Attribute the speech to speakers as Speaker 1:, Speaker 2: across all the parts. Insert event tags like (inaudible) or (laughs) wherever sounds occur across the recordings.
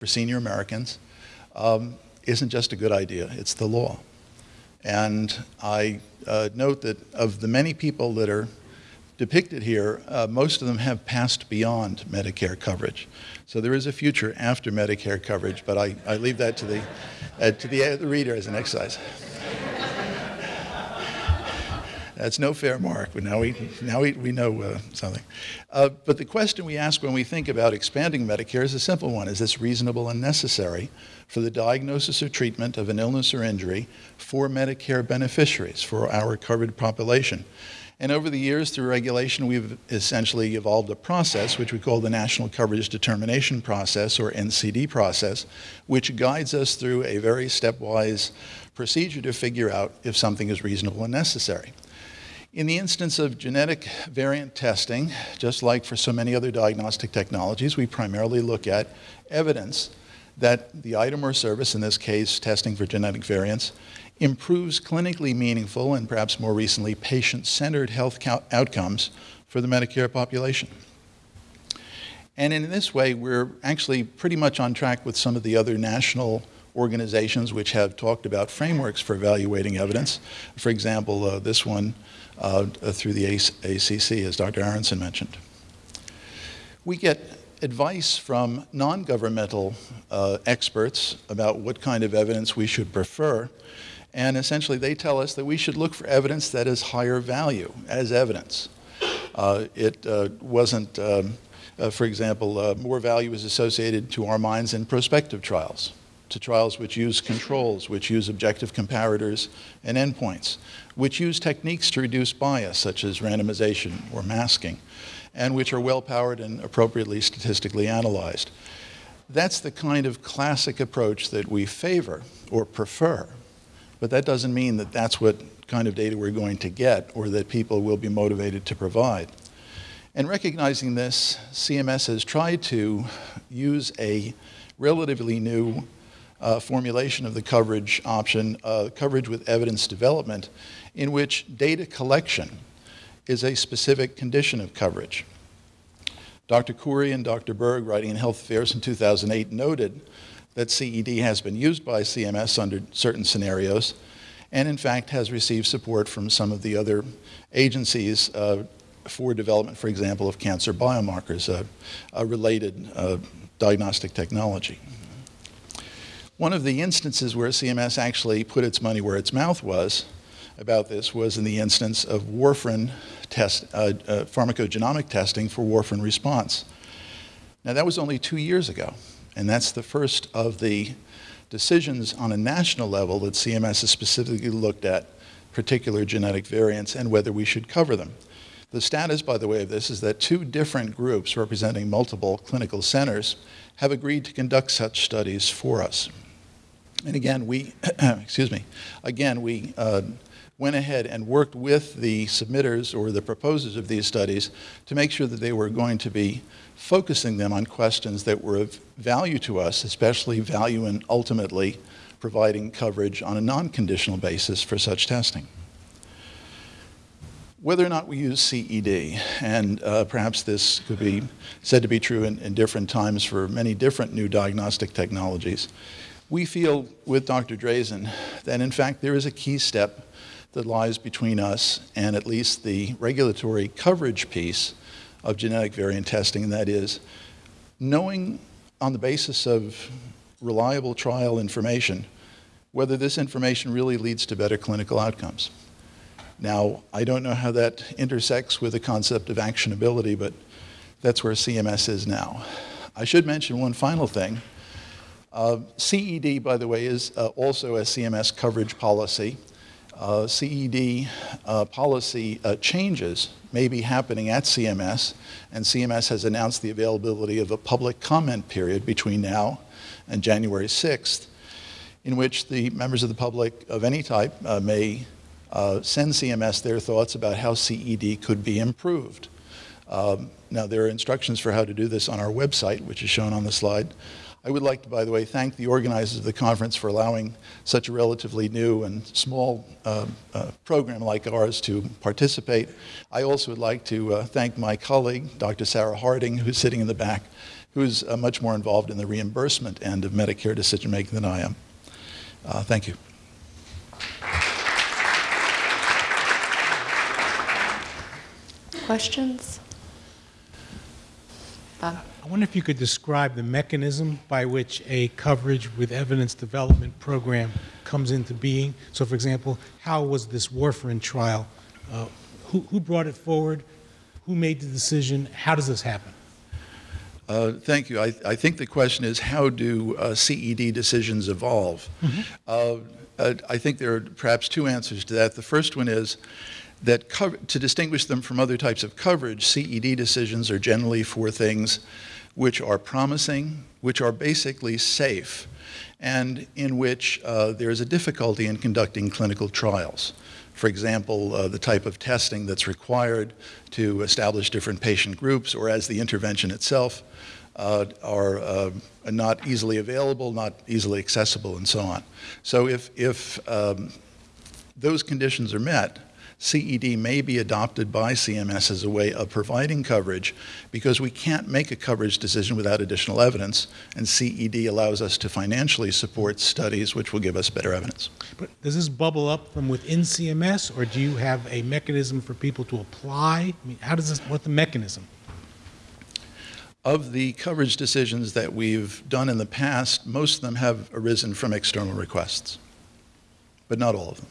Speaker 1: for senior Americans um, isn't just a good idea, it's the law. And I uh, note that of the many people that are depicted here, uh, most of them have passed beyond Medicare coverage. So there is a future after Medicare coverage, but I, I leave that to the, uh, to the, uh, the reader as an exercise. That's no fair mark, but now we, now we, we know uh, something. Uh, but the question we ask when we think about expanding Medicare is a simple one. Is this reasonable and necessary for the diagnosis or treatment of an illness or injury for Medicare beneficiaries, for our covered population? And over the years, through regulation, we've essentially evolved a process, which we call the National Coverage Determination Process, or NCD process, which guides us through a very stepwise procedure to figure out if something is reasonable and necessary. In the instance of genetic variant testing, just like for so many other diagnostic technologies, we primarily look at evidence that the item or service, in this case testing for genetic variants, improves clinically meaningful and perhaps more recently patient-centered health outcomes for the Medicare population. And in this way, we're actually pretty much on track with some of the other national organizations which have talked about frameworks for evaluating evidence. For example, uh, this one uh, through the ACC, as Dr. Aronson mentioned. We get advice from non-governmental uh, experts about what kind of evidence we should prefer. And essentially, they tell us that we should look for evidence that is higher value as evidence. Uh, it uh, wasn't, um, uh, for example, uh, more value is associated to our minds in prospective trials to trials which use controls, which use objective comparators and endpoints, which use techniques to reduce bias, such as randomization or masking, and which are well-powered and appropriately statistically analyzed. That's the kind of classic approach that we favor or prefer, but that doesn't mean that that's what kind of data we're going to get or that people will be motivated to provide. And recognizing this, CMS has tried to use a relatively new uh, formulation of the coverage option, uh, coverage with evidence development, in which data collection is a specific condition of coverage. Dr. Khoury and Dr. Berg, writing in Health Affairs in 2008, noted that CED has been used by CMS under certain scenarios, and in fact has received support from some of the other agencies uh, for development, for example, of cancer biomarkers, uh, a related uh, diagnostic technology. One of the instances where CMS actually put its money where its mouth was about this was in the instance of warfarin test, uh, uh, pharmacogenomic testing for warfarin response. Now that was only two years ago, and that's the first of the decisions on a national level that CMS has specifically looked at particular genetic variants and whether we should cover them. The status, by the way, of this is that two different groups representing multiple clinical centers have agreed to conduct such studies for us. And again, we, (clears throat) excuse me, again, we uh, went ahead and worked with the submitters or the proposers of these studies to make sure that they were going to be focusing them on questions that were of value to us, especially value in ultimately providing coverage on a non-conditional basis for such testing. Whether or not we use CED, and uh, perhaps this could be said to be true in, in different times for many different new diagnostic technologies, we feel with Dr. Drazen that in fact there is a key step that lies between us and at least the regulatory coverage piece of genetic variant testing, and that is knowing on the basis of reliable trial information whether this information really leads to better clinical outcomes. Now, I don't know how that intersects with the concept of actionability, but that's where CMS is now. I should mention one final thing. Uh, CED, by the way, is uh, also a CMS coverage policy. Uh, CED uh, policy uh, changes may be happening at CMS, and CMS has announced the availability of a public comment period between now and January 6th, in which the members of the public of any type uh, may send CMS their thoughts about how CED could be improved. Um, now, there are instructions for how to do this on our website, which is shown on the slide. I would like to, by the way, thank the organizers of the conference for allowing such a relatively new and small uh, uh, program like ours to participate. I also would like to uh, thank my colleague, Dr. Sarah Harding, who's sitting in the back, who's uh, much more involved in the reimbursement end of Medicare decision making than I am. Uh, thank you.
Speaker 2: Questions? Bob?
Speaker 3: I wonder if you could describe the mechanism by which a coverage with evidence development program comes into being. So, for example, how was this warfarin trial? Uh, who, who brought it forward? Who made the decision? How does this happen?
Speaker 1: Uh, thank you. I, I, think the question is how do uh, CED decisions evolve? Mm-hmm. Uh, I think there are perhaps two answers to that. The first one is that to distinguish them from other types of coverage, CED decisions are generally for things which are promising, which are basically safe, and in which uh, there is a difficulty in conducting clinical trials. For example, uh, the type of testing that's required to establish different patient groups, or as the intervention itself, uh, are uh, not easily available, not easily accessible, and so on. So if, if um, those conditions are met, CED may be adopted by CMS as a way of providing coverage because we can't make a coverage decision without additional evidence, and CED allows us to financially support studies which will give us better evidence.
Speaker 3: But does this bubble up from within CMS, or do you have a mechanism for people to apply? I mean, how does this, what's the mechanism?
Speaker 1: Of the coverage decisions that we've done in the past, most of them have arisen from external requests, but not all of them.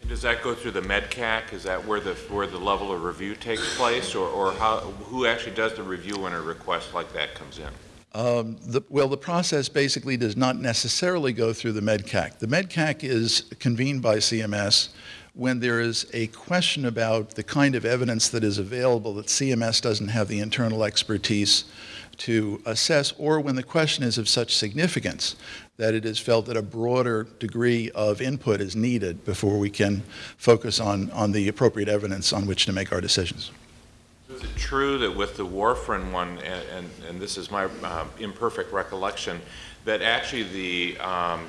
Speaker 4: And does that go through the MedCAC? Is that where the where the level of review takes place, or, or how who actually does the review when a request like that comes in?
Speaker 1: Um, the, well, the process basically does not necessarily go through the MedCAC. The MedCAC is convened by CMS when there is a question about the kind of evidence that is available that CMS doesn't have the internal expertise to assess, or when the question is of such significance that it is felt that a broader degree of input is needed before we can focus on, on the appropriate evidence on which to make our decisions.
Speaker 4: Is it true that with the warfarin one, and, and, and this is my uh, imperfect recollection, that actually the um,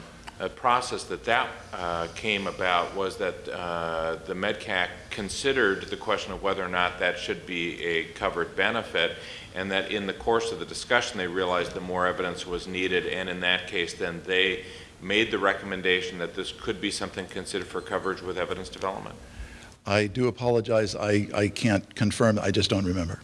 Speaker 4: process that that uh, came about was that uh, the MedCAC considered the question of whether or not that should be a covered benefit, and that in the course of the discussion they realized that more evidence was needed, and in that case then they made the recommendation that this could be something considered for coverage with evidence development.
Speaker 1: I do apologize. I, I can't confirm. I just don't remember.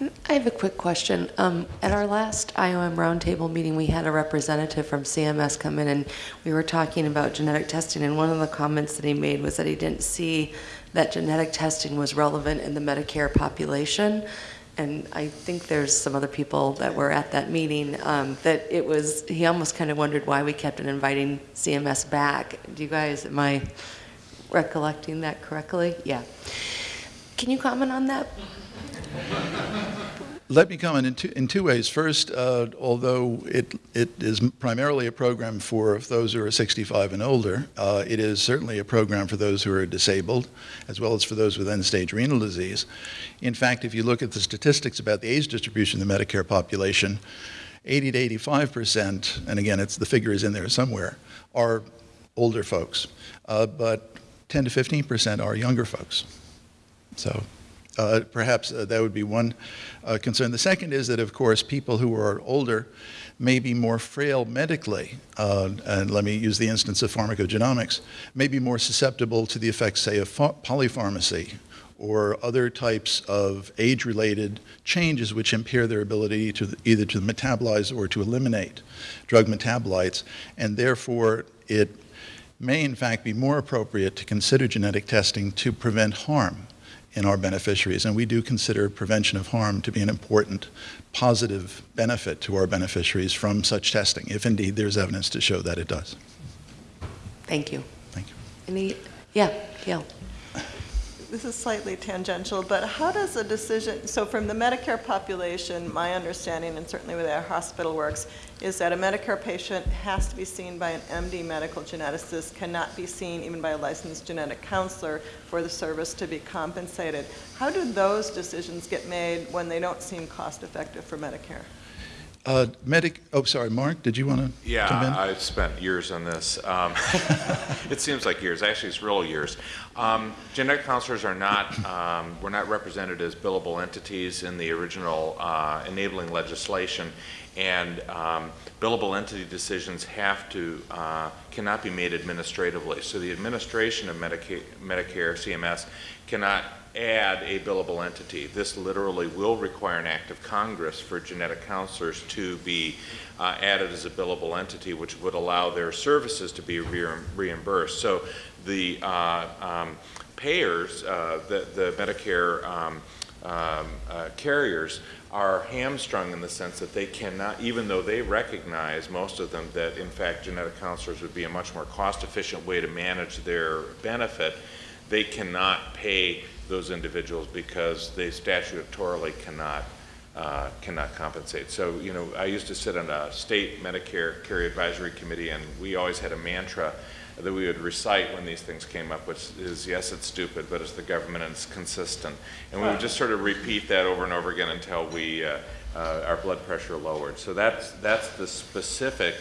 Speaker 2: I have a quick question. Um, at our last IOM roundtable meeting, we had a representative from CMS come in and we were talking about genetic testing. And one of the comments that he made was that he didn't see that genetic testing was relevant in the Medicare population. And I think there's some other people that were at that meeting um, that it was, he almost kind of wondered why we kept on inviting CMS back. Do you guys, am I recollecting that correctly? Yeah. Can you comment on that?
Speaker 1: Let me comment in two, in two ways. First, uh, although it, it is primarily a program for those who are 65 and older, uh, it is certainly a program for those who are disabled, as well as for those with end-stage renal disease. In fact, if you look at the statistics about the age distribution of the Medicare population, 80 to 85 percent, and again, it's the figure is in there somewhere, are older folks, uh, but 10 to 15 percent are younger folks. So uh, perhaps uh, that would be one uh, concern. The second is that, of course, people who are older may be more frail medically, uh, and let me use the instance of pharmacogenomics, may be more susceptible to the effects, say, of polypharmacy or other types of age-related changes which impair their ability to either to metabolize or to eliminate drug metabolites, and therefore it may in fact be more appropriate to consider genetic testing to prevent harm in our beneficiaries. And we do consider prevention of harm to be an important positive benefit to our beneficiaries from such testing, if indeed there's evidence to show that it does.
Speaker 2: Thank you.
Speaker 1: Thank you.
Speaker 2: Any, yeah, Gail
Speaker 5: this is slightly tangential, but how does a decision, so from the Medicare population, my understanding, and certainly with our hospital works, is that a Medicare patient has to be seen by an MD medical geneticist, cannot be seen even by a licensed genetic counselor for the service to be compensated. How do those decisions get made when they don't seem cost effective for Medicare?
Speaker 1: Uh, Medic, oh, sorry, Mark, did you want to
Speaker 4: Yeah,
Speaker 1: come in?
Speaker 4: I've spent years on this. Um, (laughs) It seems like years, actually, it's real years. Um, Genetic counselors are not, um, were not represented as billable entities in the original uh, enabling legislation, and um, billable entity decisions have to, uh, cannot be made administratively. So the administration of Medicaid, Medicare, CMS, cannot add a billable entity. This literally will require an act of Congress for genetic counselors to be uh, added as a billable entity, which would allow their services to be re- reimbursed. So the uh, um, payers, uh, the, the Medicare um, um, uh, carriers, are hamstrung in the sense that they cannot, even though they recognize, most of them, that in fact genetic counselors would be a much more cost-efficient way to manage their benefit, they cannot pay those individuals because they statutorily cannot uh, cannot compensate. So, you know, I used to sit on a state Medicare Carrier Advisory Committee, and we always had a mantra that we would recite when these things came up, which is, yes, it's stupid, but it's the government and it's consistent. And we would just sort of repeat that over and over again until we, uh, uh, our blood pressure lowered. So that's, that's the specific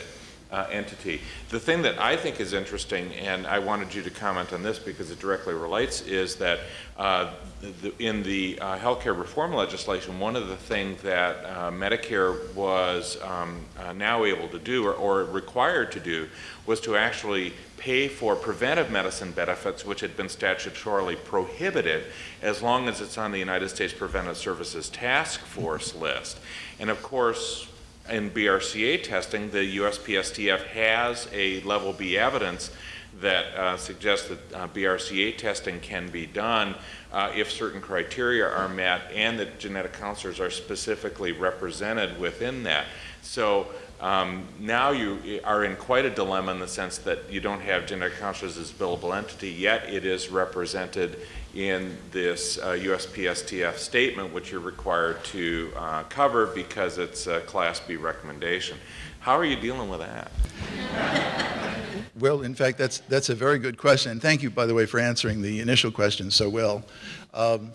Speaker 4: uh, entity. The thing that I think is interesting, and I wanted you to comment on this because it directly relates, is that uh, the, in the uh, healthcare reform legislation, one of the things that uh, Medicare was um, uh, now able to do or, or required to do was to actually pay for preventive medicine benefits, which had been statutorily prohibited, as long as it's on the United States Preventive Services Task Force list. And of course, in BRCA testing, the USPSTF has a level B evidence that uh, suggests that uh, BRCA testing can be done uh, if certain criteria are met and that genetic counselors are specifically represented within that. So um, now you are in quite a dilemma in the sense that you don't have genetic counselors as billable entity, yet it is represented in this uh, USPSTF statement, which you're required to uh, cover because it's a Class B recommendation. How are you dealing with that?
Speaker 1: Well, in fact, that's, that's a very good question. And thank you, by the way, for answering the initial question so well. Um,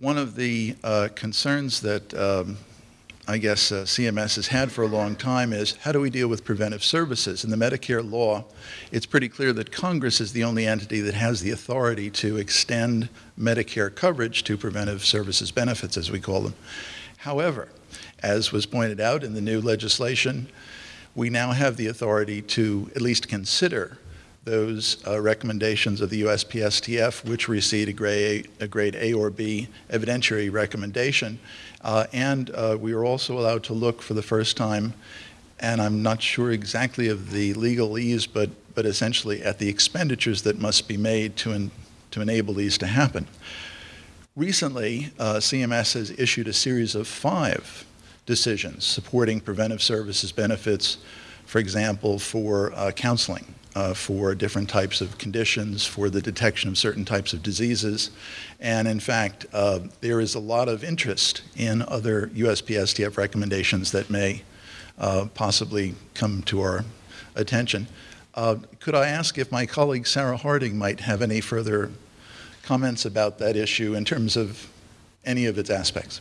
Speaker 1: one of the uh, concerns that um, I guess uh, CMS has had for a long time is how do we deal with preventive services? In the Medicare law, it's pretty clear that Congress is the only entity that has the authority to extend Medicare coverage to preventive services benefits, as we call them. However, as was pointed out in the new legislation, we now have the authority to at least consider those uh, recommendations of the USPSTF, which receive a grade, a grade A or B evidentiary recommendation. Uh, and uh, we are also allowed to look for the first time, and I'm not sure exactly of the legalese, but, but essentially at the expenditures that must be made to, en to enable these to happen. Recently, uh, CMS has issued a series of five decisions supporting preventive services benefits, for example, for uh, counseling, uh, for different types of conditions, for the detection of certain types of diseases. And in fact, uh, there is a lot of interest in other USPSTF recommendations that may uh, possibly come to our attention. Uh, could I ask if my colleague Sarah Harding might have any further comments about that issue in terms of any of its aspects?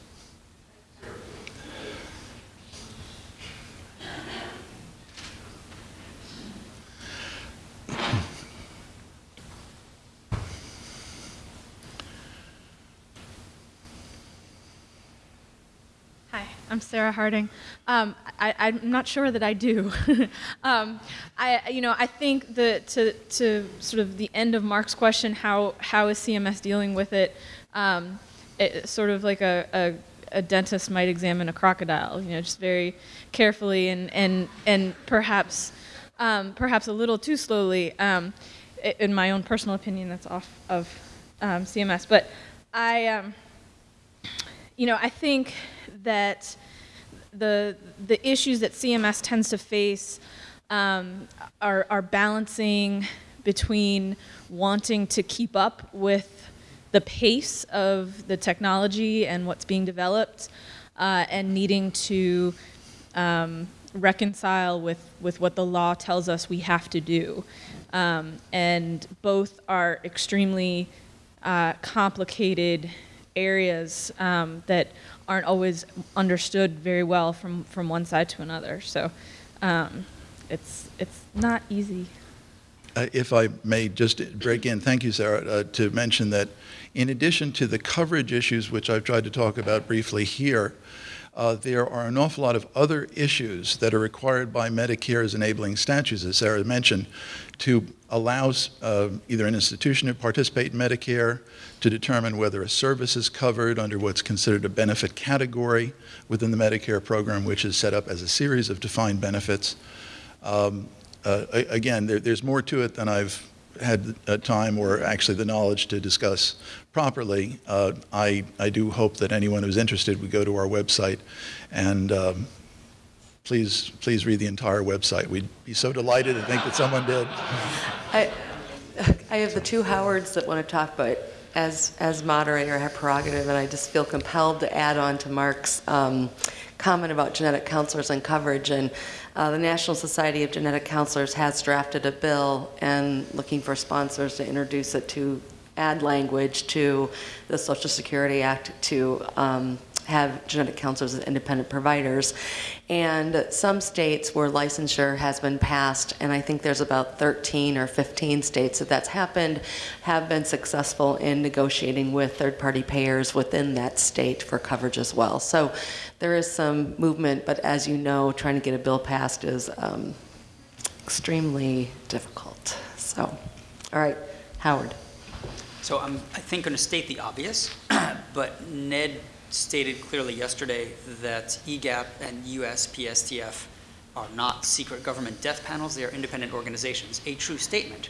Speaker 6: Hi, I'm Sarah Harding. Um, I, I'm not sure that I do. (laughs) um, I, you know, I think that to, to sort of the end of Mark's question, how, how is CMS dealing with it? Um, it sort of like a, a, a dentist might examine a crocodile, you know, just very carefully and, and, and perhaps, um, perhaps a little too slowly. Um, in my own personal opinion, that's off of um, CMS. But I, you know, I think that the the issues that CMS tends to face um, are are balancing between wanting to keep up with the pace of the technology and what's being developed, uh, and needing to um, reconcile with with what the law tells us we have to do, um, and both are extremely uh, complicated areas um, that aren't always understood very well from, from one side to another. So um, it's, it's not easy.
Speaker 1: Uh, If I may just break in, thank you, Sarah, uh, to mention that in addition to the coverage issues, which I've tried to talk about briefly here, uh, there are an awful lot of other issues that are required by Medicare's enabling statutes, as Sarah mentioned, to allow uh, either an institution to participate in Medicare, to determine whether a service is covered under what's considered a benefit category within the Medicare program, which is set up as a series of defined benefits. Um, uh, again, there, there's more to it than I've had uh, time or actually the knowledge to discuss properly. Uh, I, I do hope that anyone who's interested would go to our website and um, please, please read the entire website. We'd be so delighted to think that someone did. (laughs)
Speaker 2: I, I have the two Howards that want to talk, but as, as moderator, I have prerogative, and I just feel compelled to add on to Mark's um, comment about genetic counselors and coverage. And uh, the National Society of Genetic Counselors has drafted a bill and looking for sponsors to introduce it to add language to the Social Security Act to um, have genetic counselors as independent providers. And some states where licensure has been passed, and I think there's about 13 or 15 states that that's happened, have been successful in negotiating with third-party payers within that state for coverage as well. So there is some movement, but as you know, trying to get a bill passed is um, extremely difficult. So, all right, Howard.
Speaker 7: So I'm, I think, going to state the obvious, (clears throat) but Ned stated clearly yesterday that EGAPP and USPSTF are not secret government death panels, they are independent organizations. A true statement.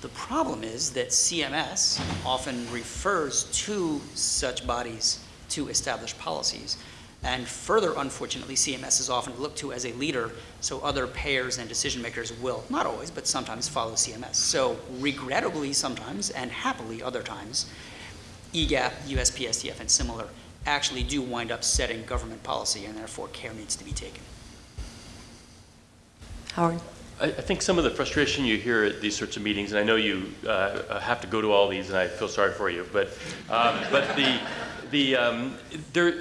Speaker 7: The problem is that CMS often refers to such bodies to establish policies. And further, unfortunately, CMS is often looked to as a leader, so other payers and decision makers will, not always, but sometimes follow CMS. So regrettably sometimes, and happily other times, EGAPP, USPSTF, and similar actually do wind up setting government policy, and therefore care needs to be taken.
Speaker 2: Howard?
Speaker 8: I, I think some of the frustration you hear at these sorts of meetings, and I know you uh, have to go to all these, and I feel sorry for you, but, um, but the, the, um, there,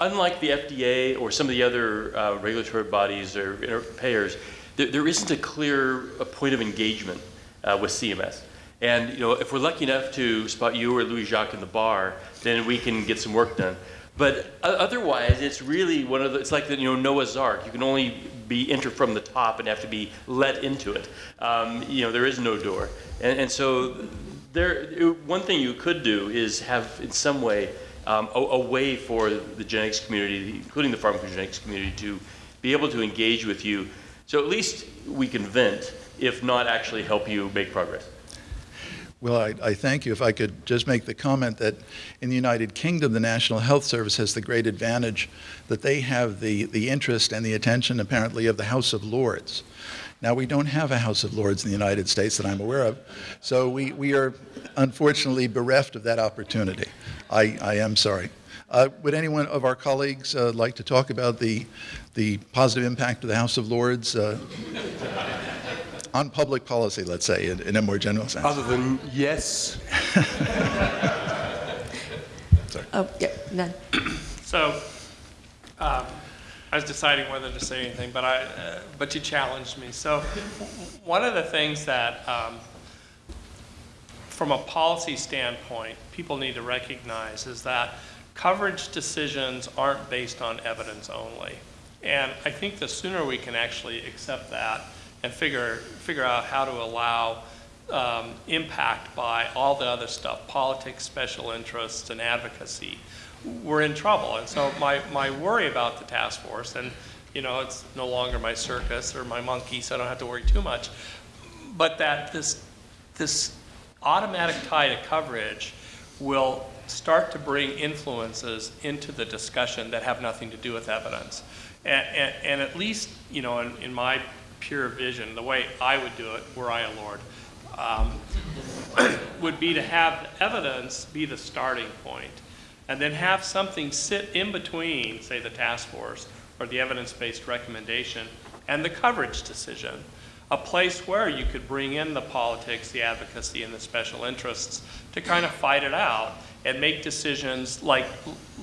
Speaker 8: unlike the FDA or some of the other uh, regulatory bodies or payers, there, there isn't a clear uh point of engagement uh, with CMS. And you know, if we're lucky enough to spot you or Louis Jacques in the bar, then we can get some work done. But otherwise, it's really one of the, it's like the, you know, Noah's Ark. You can only be enter from the top and have to be let into it. Um, you know, there is no door. And, and so there, one thing you could do is have in some way um, a, a way for the genetics community, including the pharmacogenetics community, to be able to engage with you. So at least we can vent, if not actually help you make progress.
Speaker 1: Well, I, I thank you. If I could just make the comment that in the United Kingdom, the National Health Service has the great advantage that they have the, the interest and the attention, apparently, of the House of Lords. Now, we don't have a House of Lords in the United States that I'm aware of, so we, we are unfortunately bereft of that opportunity. I, I am sorry. Uh, would anyone of our colleagues uh, like to talk about the, the positive impact of the House of Lords uh, on public policy, let's say, in, in a more general sense?
Speaker 9: Other than yes, (laughs) Sorry.
Speaker 2: Oh, yeah, none.
Speaker 10: So, um, I was deciding whether to say anything, but I, uh, but you challenged me. So, one of the things that, um, from a policy standpoint, people need to recognize is that coverage decisions aren't based on evidence only. And I think the sooner we can actually accept that and figure, figure out how to allow um, impact by all the other stuff, politics, special interests, and advocacy, we're in trouble. And so my, my worry about the task force, and you know, it's no longer my circus or my monkey, so I don't have to worry too much, but that this, this automatic tie to coverage will start to bring influences into the discussion that have nothing to do with evidence. And, and, and at least, you know, in, in my pure vision, the way I would do it, were I a lord, um, (coughs) would be to have evidence be the starting point, and then have something sit in between, say, the task force or the evidence-based recommendation and the coverage decision. A place where you could bring in the politics, the advocacy, and the special interests to kind of fight it out and make decisions like,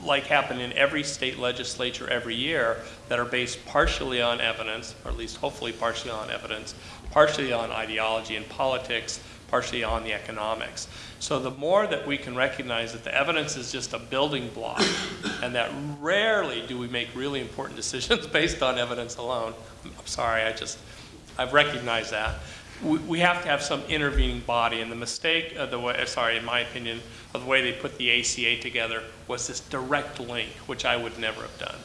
Speaker 10: like happen in every state legislature every year that are based partially on evidence, or at least hopefully partially on evidence, partially on ideology and politics, partially on the economics. So the more that we can recognize that the evidence is just a building block, (coughs) and that rarely do we make really important decisions (laughs) based on evidence alone. I'm sorry, I just, I've recognized that. We, we have to have some intervening body, and the mistake of the way, sorry, in my opinion, of the way they put the ACA together was this direct link, which I would never have done.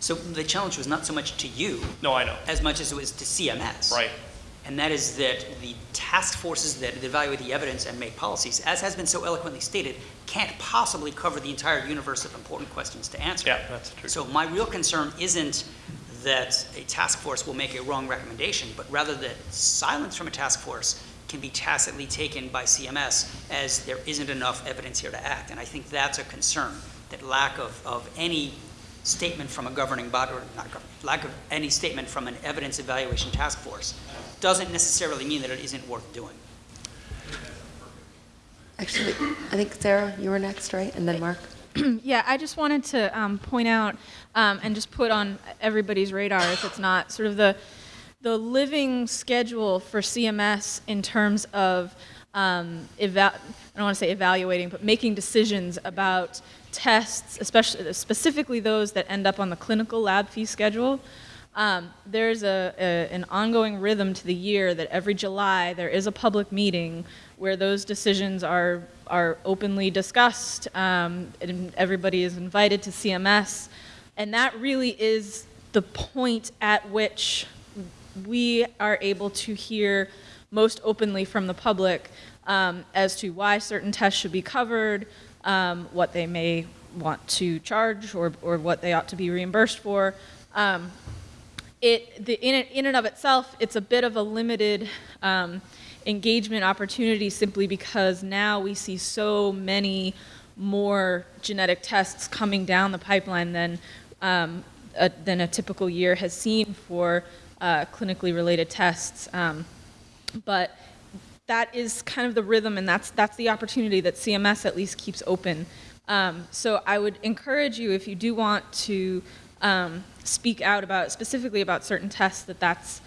Speaker 7: So the challenge was not so much to you
Speaker 10: No, I know,
Speaker 7: as much as it was to CMS.
Speaker 10: right.
Speaker 7: And that is that the task forces that evaluate the evidence and make policies, as has been so eloquently stated, can't possibly cover the entire universe of important questions to answer.
Speaker 10: Yeah, that's true.
Speaker 7: So my real concern isn't that a task force will make a wrong recommendation, but rather that silence from a task force can be tacitly taken by CMS as there isn't enough evidence here to act. And I think that's a concern, that lack of, of any statement from a governing body, or not lack of any statement from an evidence evaluation task force doesn't necessarily mean that it isn't worth doing.
Speaker 2: Actually, I think Sarah, you were next, right? And then Mark? (clears throat)
Speaker 6: Yeah, I just wanted to um, point out um, and just put on everybody's radar, if it's not, sort of the the living schedule for CMS in terms of um, I don't want to say evaluating, but making decisions about tests, especially specifically those that end up on the clinical lab fee schedule. Um, there's a, a, an ongoing rhythm to the year that every July there is a public meeting where those decisions are are openly discussed, um, and everybody is invited to CMS, and that really is the point at which we are able to hear most openly from the public um, as to why certain tests should be covered, um, what they may want to charge, or, or what they ought to be reimbursed for. Um, it, the, in, in and of itself, it's a bit of a limited um, engagement opportunity simply because now we see so many more genetic tests coming down the pipeline than, um, a, than a typical year has seen for uh, clinically related tests. Um, but that is kind of the rhythm, and that's, that's the opportunity that CMS at least keeps open. Um, so I would encourage you, if you do want to um, speak out about, specifically about certain tests, that that's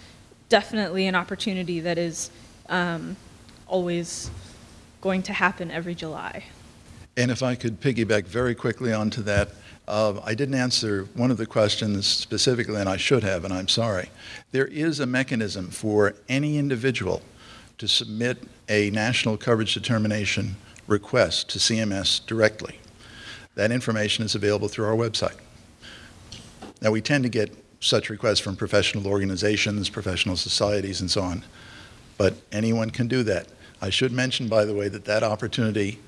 Speaker 6: definitely an opportunity that is um, always going to happen every July.
Speaker 1: And if I could piggyback very quickly onto that, uh, I didn't answer one of the questions specifically, and I should have, and I'm sorry. There is a mechanism for any individual to submit a national coverage determination request to CMS directly. That information is available through our website. Now, we tend to get such requests from professional organizations, professional societies, and so on, but anyone can do that. I should mention, by the way, that that opportunity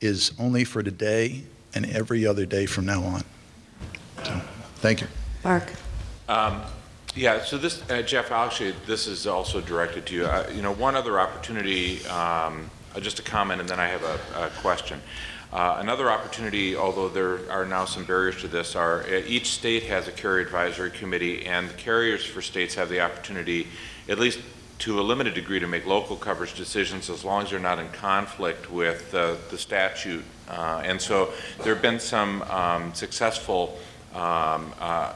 Speaker 1: is only for today and every other day from now on. So, thank you.
Speaker 2: Mark?
Speaker 4: Um, Yeah, so this, uh, Jeff, actually, this is also directed to you. Uh, You know, one other opportunity, um, uh, just a comment, and then I have a a question. Uh, Another opportunity, although there are now some barriers to this, are uh, each state has a carrier advisory committee, and the carriers for states have the opportunity, at least to a limited degree, to make local coverage decisions as long as they're not in conflict with uh, the statute. Uh, And so there have been some um, successful um, uh,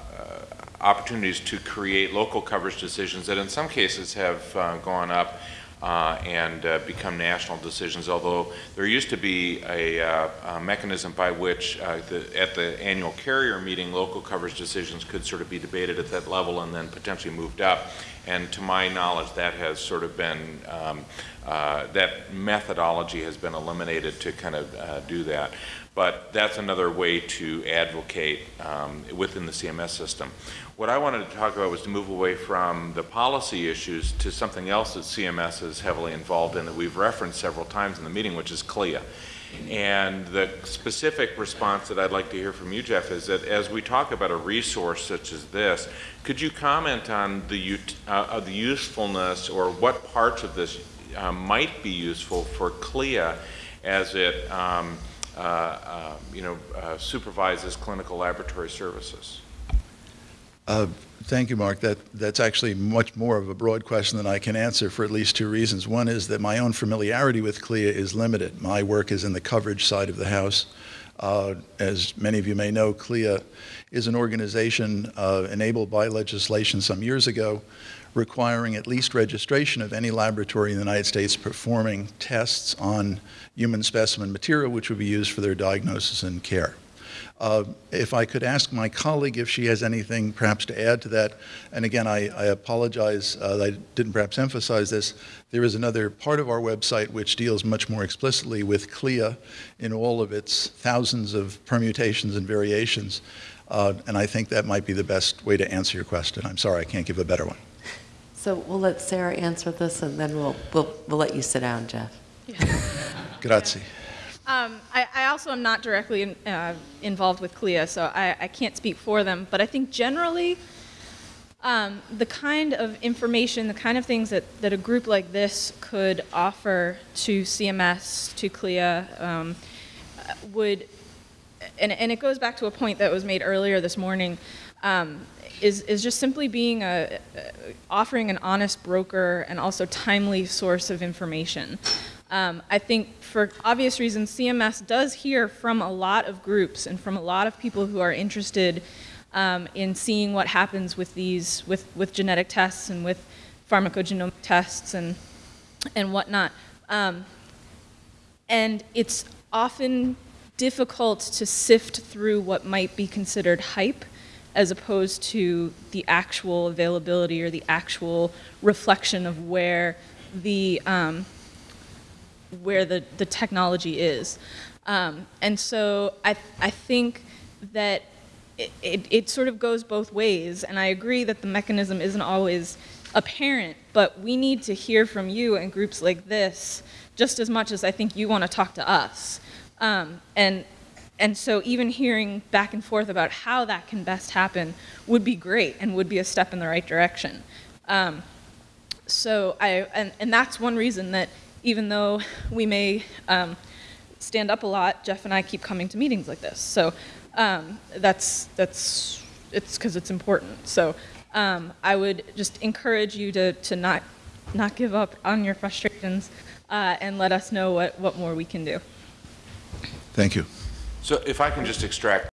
Speaker 4: opportunities to create local coverage decisions that in some cases have gone up uh, and uh, become national decisions, although there used to be a, uh, a mechanism by which uh, the, at the annual carrier meeting, local coverage decisions could sort of be debated at that level and then potentially moved up. And to my knowledge, that has sort of been, um, uh, that methodology has been eliminated to kind of uh, do that. But that's another way to advocate um, within the CMS system. What I wanted to talk about was to move away from the policy issues to something else that CMS is heavily involved in that we've referenced several times in the meeting, which is CLIA. And the specific response that I'd like to hear from you, Jeff, is that as we talk about a resource such as this, could you comment on the, uh, the usefulness or what parts of this uh, might be useful for CLIA as it um, uh, uh, you know, uh, supervises clinical laboratory services?
Speaker 1: Uh, Thank you, Mark. That, that's actually much more of a broad question than I can answer for at least two reasons. One is that my own familiarity with CLIA is limited. My work is in the coverage side of the House. Uh, as many of you may know, CLIA is an organization uh, enabled by legislation some years ago requiring at least registration of any laboratory in the United States performing tests on human specimen material which would be used for their diagnosis and care. Uh, If I could ask my colleague if she has anything perhaps to add to that, and again, I, I apologize uh, that I didn't perhaps emphasize this. There is another part of our website which deals much more explicitly with CLIA in all of its thousands of permutations and variations, uh, and I think that might be the best way to answer your question. I'm sorry, I can't give a better one.
Speaker 2: So we'll let Sarah answer this, and then we'll, we'll, we'll let you sit down, Jeff. (laughs)
Speaker 1: Grazie.
Speaker 6: Um, I, I also am not directly in, uh, involved with CLIA, so I, I can't speak for them. But I think generally, um, the kind of information, the kind of things that, that a group like this could offer to CMS, to CLIA, um, uh, would, and, and it goes back to a point that was made earlier this morning, um, is, is just simply being a, offering an honest broker and also timely source of information. Um, I think for obvious reasons, CMS does hear from a lot of groups and from a lot of people who are interested um, in seeing what happens with these, with, with genetic tests and with pharmacogenomic tests and, and whatnot. Um, and it's often difficult to sift through what might be considered hype as opposed to the actual availability or the actual reflection of where the, um, where the, the technology is. Um, and so I, I think that it, it, it sort of goes both ways, and I agree that the mechanism isn't always apparent, but we need to hear from you and groups like this just as much as I think you want to talk to us. Um, and, and so even hearing back and forth about how that can best happen would be great and would be a step in the right direction. Um, so I, and, and that's one reason that even though we may um, stand up a lot, Jeff and I keep coming to meetings like this. So um, that's, that's, it's because it's important. So um, I would just encourage you to, to not, not give up on your frustrations uh, and let us know what, what more we can do.
Speaker 1: Thank you.
Speaker 4: So if I can just extract